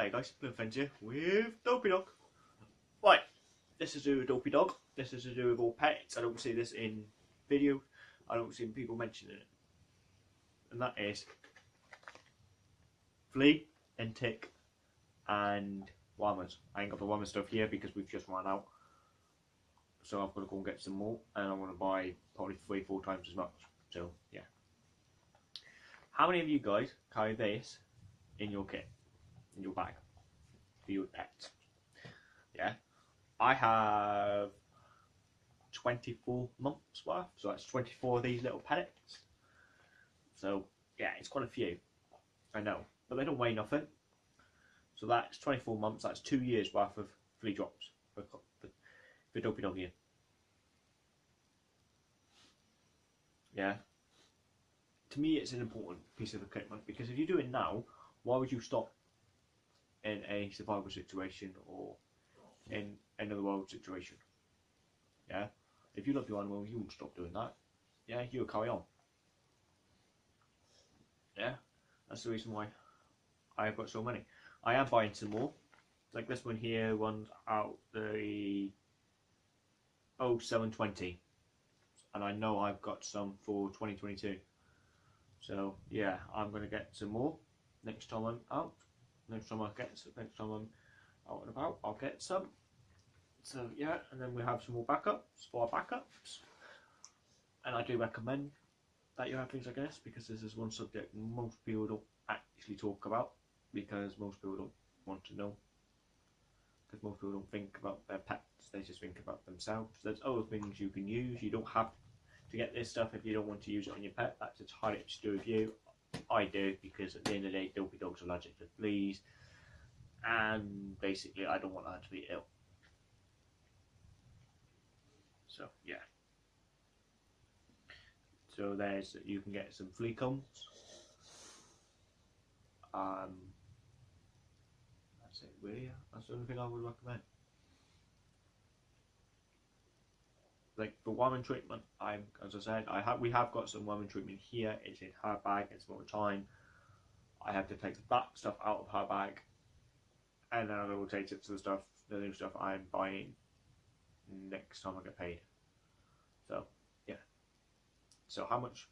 Hi guys, Blue here with Dopey Dog. Right, this is to do with Dopey Dog. This is to do with all pets. I don't see this in video. I don't see people mentioning it. And that is flea and tick and wormers. I ain't got the wormer stuff here because we've just run out. So I've got to go and get some more and I'm going to buy probably three, four times as much. So yeah. How many of you guys carry this in your kit? In your bag for your pets. Yeah, I have 24 months worth, so that's 24 of these little pellets. So yeah, it's quite a few. I know, but they don't weigh nothing. So that's 24 months. That's two years worth of flea drops for for, for Dopey Doggy. Yeah. To me, it's an important piece of equipment because if you do it now, why would you stop in a survival situation or in another world situation. Yeah? If you love your animal, you won't stop doing that. Yeah, you'll carry on. Yeah? That's the reason why I've got so many. I am buying some more. Like this one here runs out the 0720. And I know I've got some for 2022. So yeah, I'm going to get some more next time I'm out next time I get some, next time I'm out and about, I'll get some. So yeah, and then we have some more backups for our backups. And I do recommend that you have things like this because this is one subject most people don't actually talk about because most people don't want to know. Because most people don't think about their pets, they just think about themselves. There's other things you can use. You don't have to get this stuff if you don't want to use it on your pet. That's entirely up to do with you. I do because at the end of the day, dopey dogs are allergic to fleas, and basically, I don't want her to be ill. So yeah. So there's you can get some flea combs. Um, that's it, really. That's the only thing I would recommend. Like the worming treatment, I'm as I said, I have we have got some worming treatment here. It's in her bag. It's more time. I have to take back stuff out of her bag, and then I will take it to the stuff, the new stuff I'm buying next time I get paid. So yeah. So how much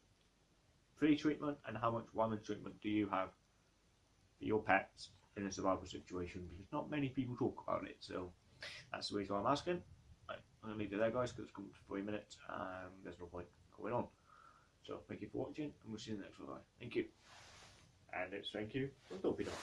free treatment and how much worming treatment do you have for your pets in a survival situation? Because not many people talk about it. So that's the reason I'm asking. I'm going to leave it there, guys, because it's come to three minutes and there's no point going on. So, thank you for watching, and we'll see you in the next one. Thank you. And it's thank you from Dopey Dog.